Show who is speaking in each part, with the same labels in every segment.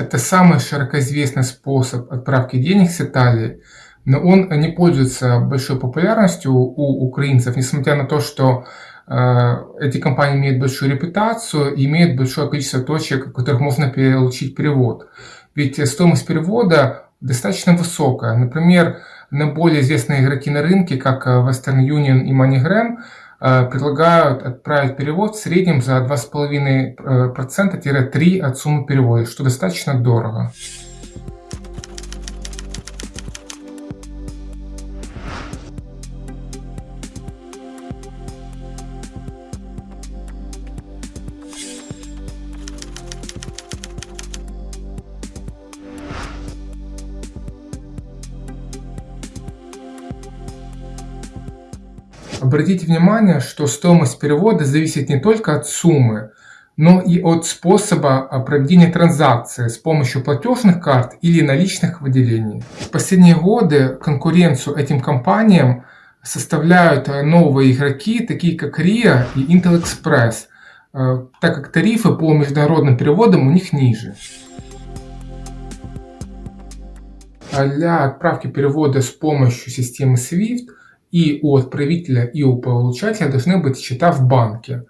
Speaker 1: Это самый широко известный способ отправки денег с Италии, но он не пользуется большой популярностью у украинцев, несмотря на то, что э, эти компании имеют большую репутацию и имеют большое количество точек, в которых можно получить перевод. Ведь стоимость перевода достаточно высокая. Например, на более известные игроки на рынке, как Western Union и MoneyGram, предлагают отправить перевод в среднем за 2,5%-3% от суммы перевода, что достаточно дорого. Обратите внимание, что стоимость перевода зависит не только от суммы, но и от способа проведения транзакции с помощью платежных карт или наличных выделений. В последние годы конкуренцию этим компаниям составляют новые игроки, такие как RIA и Intel Express, э, так как тарифы по международным переводам у них ниже. Для отправки перевода с помощью системы SWIFT и у отправителя, и у получателя должны быть счета в банке.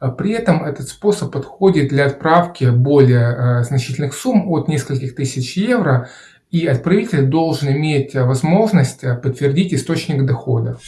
Speaker 1: А при этом этот способ подходит для отправки более э, значительных сумм от нескольких тысяч евро, и отправитель должен иметь возможность э, подтвердить источник дохода.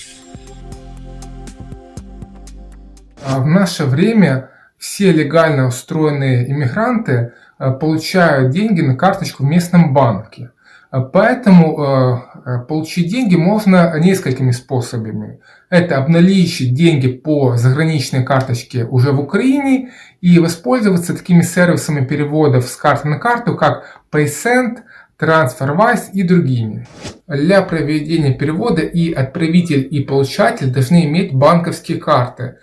Speaker 1: А в наше время все легально устроенные иммигранты э, получают деньги на карточку в местном банке. А поэтому получить деньги можно несколькими способами. Это обналичить деньги по заграничной карточке уже в Украине и воспользоваться такими сервисами переводов с карты на карту, как PaySend, TransferWise и другими. Для проведения перевода и отправитель, и получатель должны иметь банковские карты.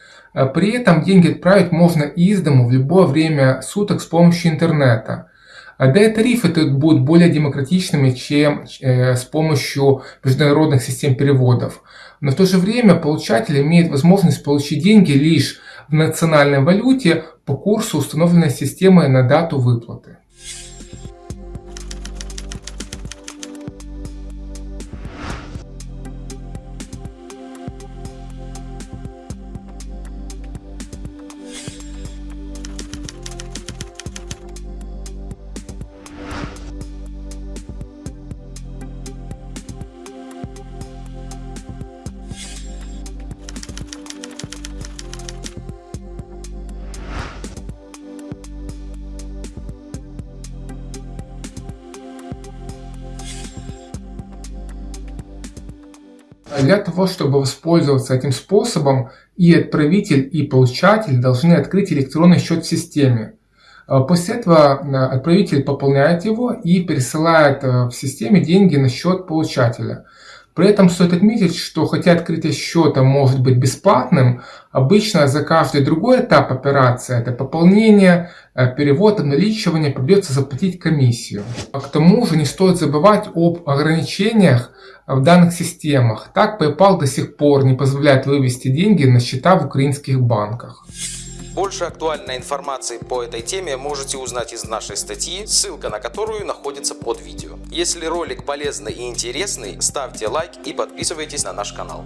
Speaker 1: При этом деньги отправить можно из дому в любое время суток с помощью интернета. Да и тарифы тут будут более демократичными, чем э, с помощью международных систем переводов. Но в то же время получатель имеет возможность получить деньги лишь в национальной валюте по курсу, установленной системой на дату выплаты. Для того, чтобы воспользоваться этим способом, и отправитель, и получатель должны открыть электронный счет в системе. А после этого а, отправитель пополняет его и пересылает а, в системе деньги на счет получателя. При этом стоит отметить, что хотя открытие счета может быть бесплатным, обычно за каждый другой этап операции, это пополнение, перевод, обналичивание, придется заплатить комиссию. А к тому же не стоит забывать об ограничениях в данных системах. Так PayPal до сих пор не позволяет вывести деньги на счета в украинских банках.
Speaker 2: Больше актуальной информации по этой теме можете узнать из нашей статьи, ссылка на которую находится под видео. Если ролик полезный и интересный, ставьте лайк и подписывайтесь на наш канал.